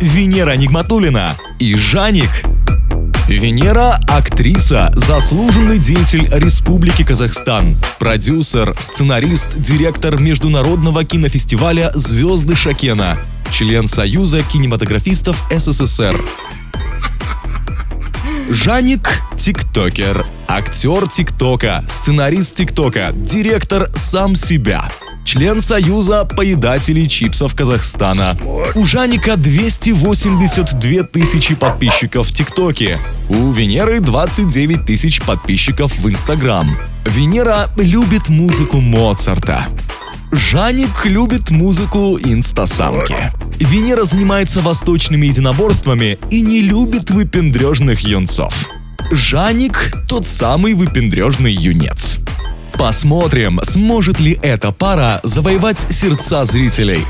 Венера Нигматулина и Жаник. Венера – актриса, заслуженный деятель Республики Казахстан, продюсер, сценарист, директор международного кинофестиваля «Звезды Шакена», член Союза кинематографистов СССР. Жаник – тиктокер, актер тиктока, сценарист тиктока, директор сам себя – член Союза поедателей чипсов Казахстана. У Жаника 282 тысячи подписчиков в ТикТоке. У Венеры 29 тысяч подписчиков в Инстаграм. Венера любит музыку Моцарта. Жаник любит музыку инстасамки. Венера занимается восточными единоборствами и не любит выпендрежных юнцов. Жаник – тот самый выпендрежный юнец. Посмотрим, сможет ли эта пара завоевать сердца зрителей.